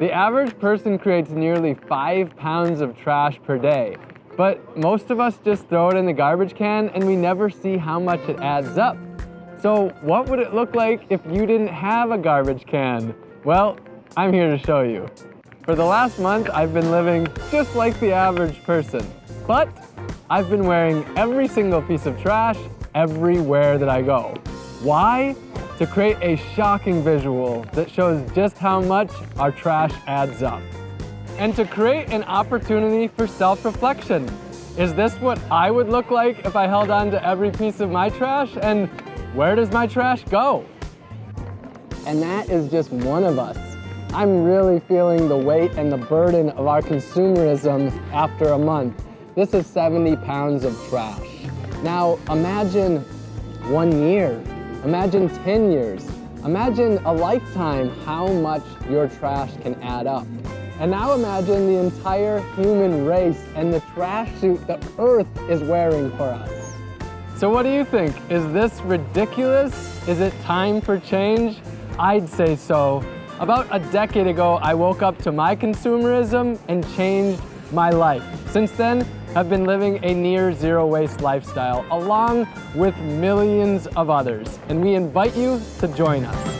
The average person creates nearly five pounds of trash per day, but most of us just throw it in the garbage can and we never see how much it adds up. So what would it look like if you didn't have a garbage can? Well, I'm here to show you. For the last month, I've been living just like the average person, but I've been wearing every single piece of trash everywhere that I go. Why? To create a shocking visual that shows just how much our trash adds up. And to create an opportunity for self-reflection. Is this what I would look like if I held on to every piece of my trash? And where does my trash go? And that is just one of us. I'm really feeling the weight and the burden of our consumerism after a month. This is 70 pounds of trash. Now imagine one year, imagine 10 years, imagine a lifetime how much your trash can add up. And now imagine the entire human race and the trash suit the earth is wearing for us. So what do you think? Is this ridiculous? Is it time for change? I'd say so. About a decade ago, I woke up to my consumerism and changed my life. Since then, I've been living a near zero waste lifestyle along with millions of others. And we invite you to join us.